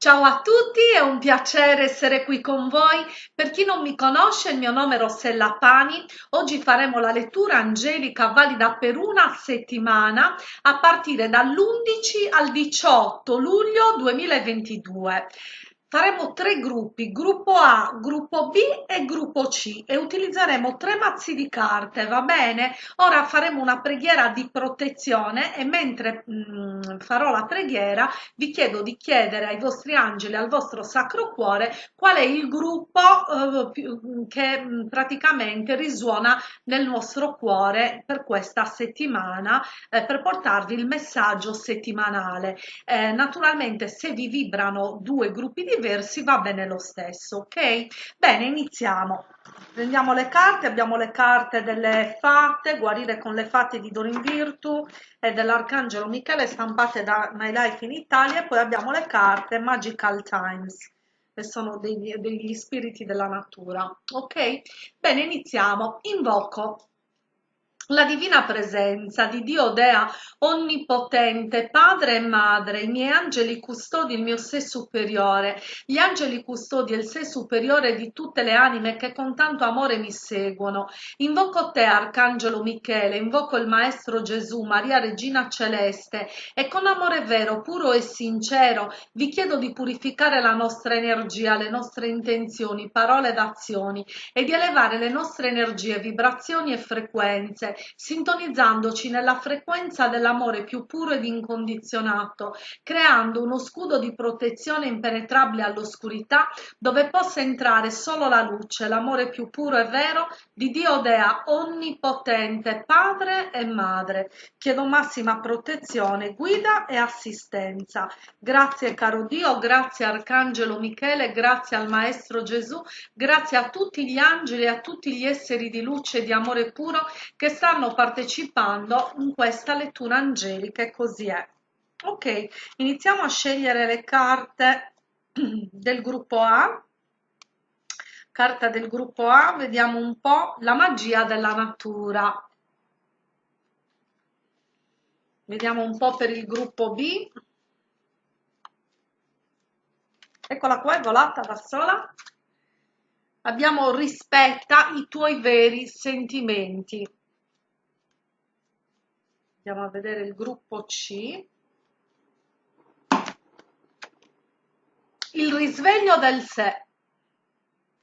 Ciao a tutti, è un piacere essere qui con voi. Per chi non mi conosce, il mio nome è Rossella Pani. Oggi faremo la lettura angelica valida per una settimana a partire dall'11 al 18 luglio 2022. Faremo tre gruppi, gruppo A, gruppo B e gruppo C e utilizzeremo tre mazzi di carte, va bene? Ora faremo una preghiera di protezione e mentre mh, mm, farò la preghiera vi chiedo di chiedere ai vostri angeli, al vostro sacro cuore, qual è il gruppo eh, che mh, mm, praticamente risuona nel vostro cuore per questa settimana eh, per portarvi il messaggio settimanale. Eh, naturalmente se vi vibrano due gruppi di diversi va bene lo stesso ok? Bene iniziamo. Prendiamo le carte abbiamo le carte delle fatte guarire con le fatte di Dorin Virtu e dell'arcangelo Michele stampate da My Life in Italia e poi abbiamo le carte Magical Times che sono degli, degli spiriti della natura ok? Bene iniziamo. Invoco la divina presenza di Dio Dea onnipotente, padre e madre, i miei angeli custodi, il mio sé superiore, gli angeli custodi e il sé superiore di tutte le anime che con tanto amore mi seguono. Invoco te, Arcangelo Michele, invoco il Maestro Gesù, Maria Regina Celeste e con amore vero, puro e sincero vi chiedo di purificare la nostra energia, le nostre intenzioni, parole ed azioni e di elevare le nostre energie, vibrazioni e frequenze sintonizzandoci nella frequenza dell'amore più puro ed incondizionato, creando uno scudo di protezione impenetrabile all'oscurità dove possa entrare solo la luce, l'amore più puro e vero di Dio Dea onnipotente, Padre e Madre. Chiedo massima protezione, guida e assistenza. Grazie caro Dio, grazie Arcangelo Michele, grazie al Maestro Gesù, grazie a tutti gli angeli e a tutti gli esseri di luce e di amore puro che stanno stanno partecipando in questa lettura angelica e così è. Ok, iniziamo a scegliere le carte del gruppo A. Carta del gruppo A, vediamo un po' la magia della natura. Vediamo un po' per il gruppo B. Eccola qua, è volata da sola. Abbiamo rispetta i tuoi veri sentimenti andiamo a vedere il gruppo C. Il risveglio del sé.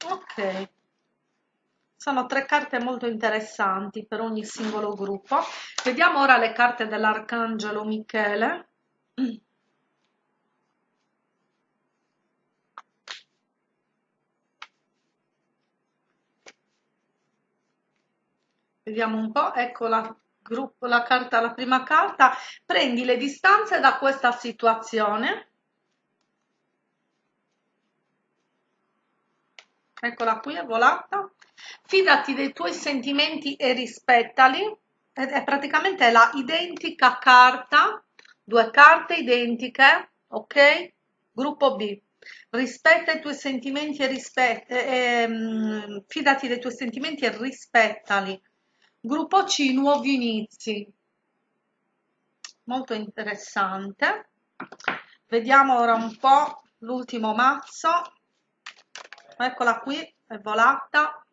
Ok. Sono tre carte molto interessanti per ogni singolo gruppo. Vediamo ora le carte dell'arcangelo michele. Vediamo un po' ecco la gruppo la carta la prima carta. Prendi le distanze da questa situazione. Eccola qui è volata. Fidati dei tuoi sentimenti e rispettali. È praticamente la identica carta. Due carte identiche ok? Gruppo b. Rispetta i tuoi sentimenti e rispetta eh, ehm, fidati dei tuoi sentimenti e rispettali Gruppo C, nuovi inizi. Molto interessante. Vediamo ora un po' l'ultimo mazzo. Eccola qui, è volata.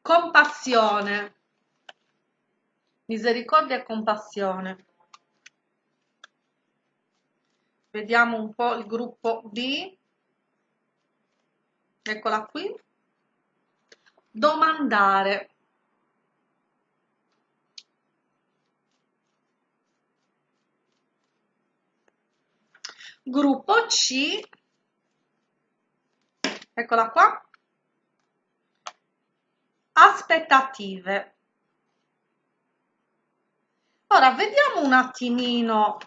Compassione. Misericordia e compassione. Vediamo un po' il gruppo B. Eccola qui. Domandare. Gruppo C. Eccola qua. Aspettative. Ora vediamo un attimino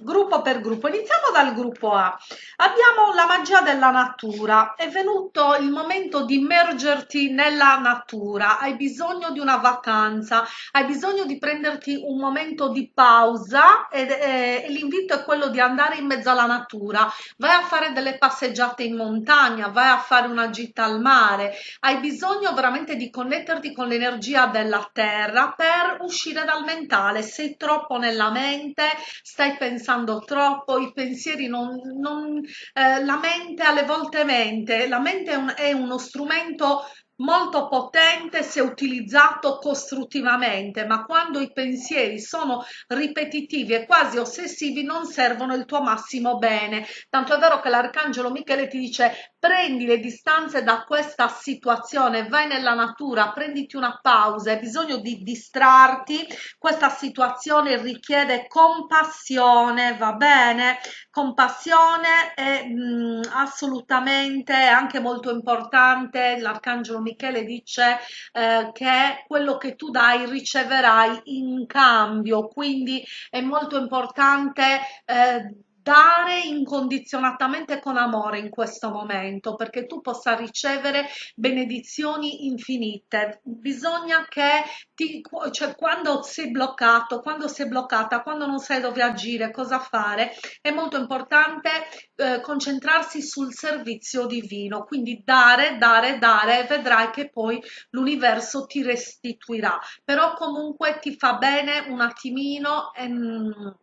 gruppo per gruppo. Iniziamo dal gruppo A. Abbiamo la magia della natura. È venuto il momento di immergerti nella natura. Hai bisogno di una vacanza hai bisogno di prenderti un momento di pausa ed, e, e l'invito è quello di andare in mezzo alla natura. Vai a fare delle passeggiate in montagna vai a fare una gita al mare. Hai bisogno veramente di connetterti con l'energia della terra per uscire dal mentale. Sei troppo nella mente stai pensando pensando troppo, i pensieri non, non eh, la mente alle volte mente, la mente è, un, è uno strumento molto potente se utilizzato costruttivamente, ma quando i pensieri sono ripetitivi e quasi ossessivi non servono il tuo massimo bene. Tanto è vero che l'arcangelo Michele ti dice prendi le distanze da questa situazione, vai nella natura, prenditi una pausa, hai bisogno di distrarti, questa situazione richiede compassione, va bene? Compassione è mh, assolutamente anche molto importante, l'arcangelo Michele dice eh, che quello che tu dai riceverai in cambio, quindi è molto importante eh, dare incondizionatamente con amore in questo momento perché tu possa ricevere benedizioni infinite. Bisogna che ti cioè quando sei bloccato quando sei bloccata quando non sai dove agire cosa fare è molto importante eh, concentrarsi sul servizio divino. Quindi dare dare dare e vedrai che poi l'universo ti restituirà. Però comunque ti fa bene un attimino ehm,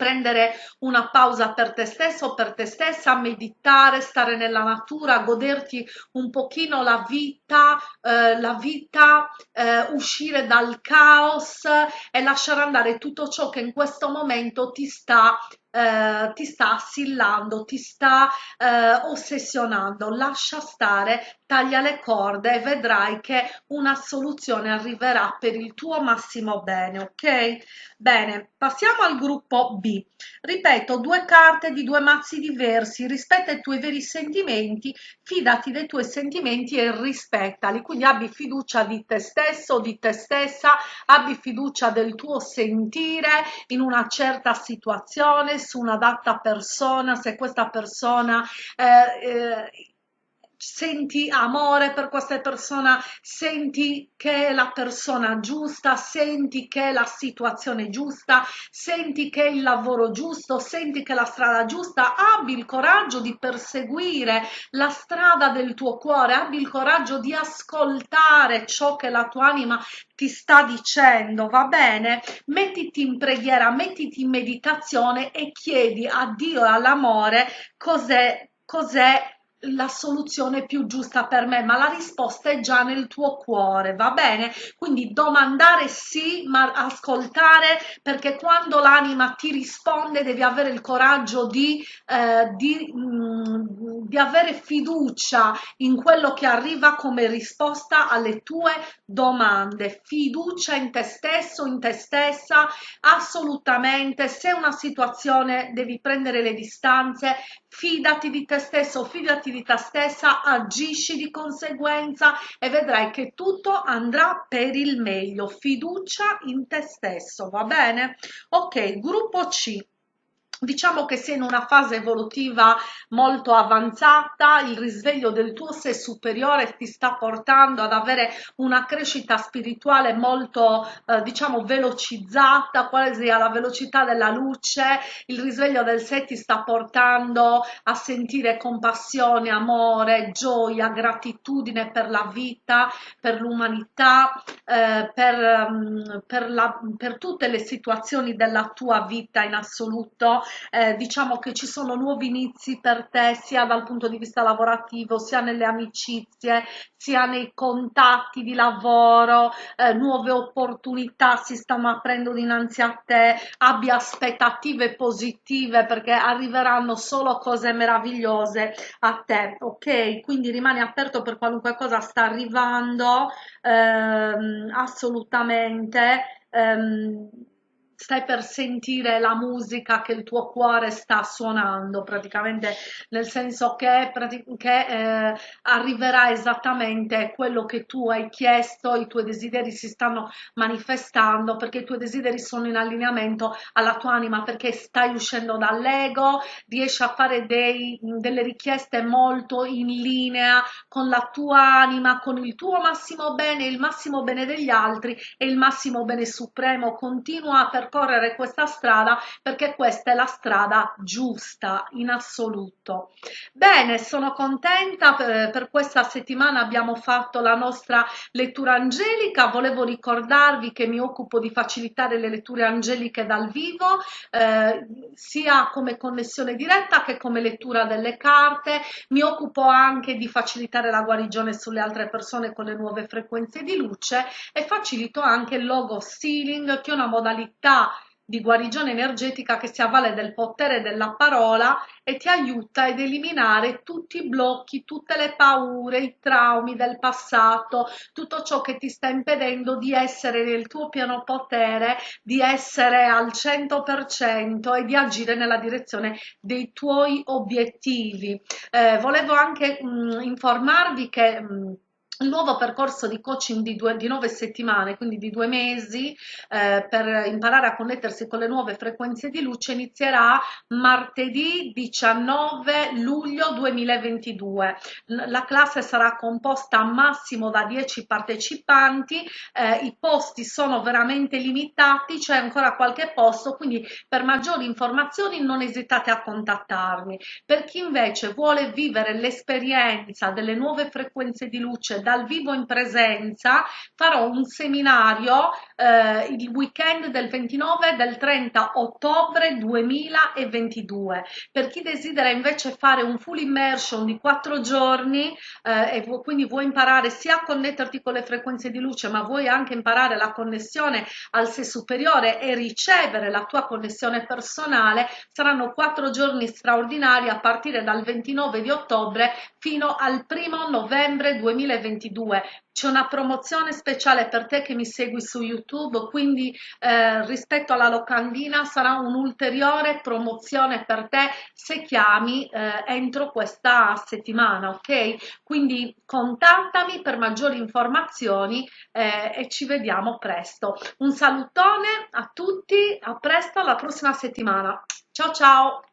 prendere una pausa per te stesso o per te stessa, meditare, stare nella natura, goderti un pochino la vita, eh, la vita, eh, uscire dal caos e lasciare andare tutto ciò che in questo momento ti sta eh, ti sta assillando, ti sta eh, ossessionando, lascia stare, taglia le corde e vedrai che una soluzione arriverà per il tuo massimo bene, ok? Bene, passiamo al gruppo B. Ripeto, due carte di due mazzi diversi, rispetta i tuoi veri sentimenti, fidati dei tuoi sentimenti e rispettali, quindi abbi fiducia di te stesso, di te stessa, abbi fiducia del tuo sentire in una certa situazione, su una data persona, se questa persona eh, eh, senti amore per questa persona, senti che è la persona giusta, senti che è la situazione giusta, senti che è il lavoro giusto, senti che è la strada giusta, abbi il coraggio di perseguire la strada del tuo cuore, abbi il coraggio di ascoltare ciò che la tua anima ti sta dicendo, va bene? Mettiti in preghiera, mettiti in meditazione e chiedi a Dio e all'amore cos'è cos'è la soluzione più giusta per me, ma la risposta è già nel tuo cuore, va bene? Quindi domandare sì, ma ascoltare, perché quando l'anima ti risponde devi avere il coraggio di, eh, di, mh, mm, di avere fiducia in quello che arriva come risposta alle tue domande. Fiducia in te stesso, in te stessa, assolutamente. Se una situazione devi prendere le distanze, fidati di te stesso, fidati di te stessa, agisci di conseguenza e vedrai che tutto andrà per il meglio. Fiducia in te stesso, va bene? Ok, gruppo C diciamo che sei in una fase evolutiva molto avanzata, il risveglio del tuo sé superiore ti sta portando ad avere una crescita spirituale molto eh, diciamo velocizzata, quasi alla velocità della luce, il risveglio del sé ti sta portando a sentire compassione, amore, gioia, gratitudine per la vita, per l'umanità, eh, per, um, per, per tutte le situazioni della tua vita in assoluto eh, diciamo che ci sono nuovi inizi per te sia dal punto di vista lavorativo sia nelle amicizie sia nei contatti di lavoro eh, nuove opportunità si stanno aprendo dinanzi a te abbia aspettative positive perché arriveranno solo cose meravigliose a te ok? Quindi rimani aperto per qualunque cosa sta arrivando ehm, assolutamente ehm, stai per sentire la musica che il tuo cuore sta suonando praticamente nel senso che, che eh, arriverà esattamente quello che tu hai chiesto i tuoi desideri si stanno manifestando perché i tuoi desideri sono in allineamento alla tua anima perché stai uscendo dall'ego riesci a fare dei, delle richieste molto in linea con la tua anima con il tuo massimo bene il massimo bene degli altri e il massimo bene supremo. Continua per percorrere questa strada perché questa è la strada giusta in assoluto. Bene, sono contenta per, per questa settimana abbiamo fatto la nostra lettura angelica, volevo ricordarvi che mi occupo di facilitare le letture angeliche dal vivo, eh, sia come connessione diretta che come lettura delle carte, mi occupo anche di facilitare la guarigione sulle altre persone con le nuove frequenze di luce e facilito anche il logo sealing che è una modalità di guarigione energetica che si avvale del potere della parola e ti aiuta ad eliminare tutti i blocchi, tutte le paure, i traumi del passato, tutto ciò che ti sta impedendo di essere nel tuo pieno potere, di essere al 100% e di agire nella direzione dei tuoi obiettivi. Eh, volevo anche mh, mm, informarvi che mh, il nuovo percorso di coaching di, due, di nove settimane, quindi di due mesi, eh, per imparare a connettersi con le nuove frequenze di luce inizierà martedì 19 luglio 2022. La classe sarà composta massimo da 10 partecipanti, eh, i posti sono veramente limitati, c'è ancora qualche posto, quindi per maggiori informazioni non esitate a contattarmi. Per chi invece vuole vivere l'esperienza delle nuove frequenze di luce dal vivo in presenza farò un seminario eh, il weekend del 29 e del 30 ottobre 2022 per chi desidera invece fare un full immersion di quattro giorni eh, e quindi vuoi imparare sia a connetterti con le frequenze di luce ma vuoi anche imparare la connessione al sé superiore e ricevere la tua connessione personale saranno quattro giorni straordinari a partire dal 29 di ottobre fino al primo novembre 2022 2022 c'è una promozione speciale per te che mi segui su YouTube, quindi eh, rispetto alla locandina sarà un'ulteriore promozione per te se chiami eh, entro questa settimana, ok? Quindi contattami per maggiori informazioni eh, e ci vediamo presto. Un salutone a tutti, a presto, alla prossima settimana. Ciao ciao!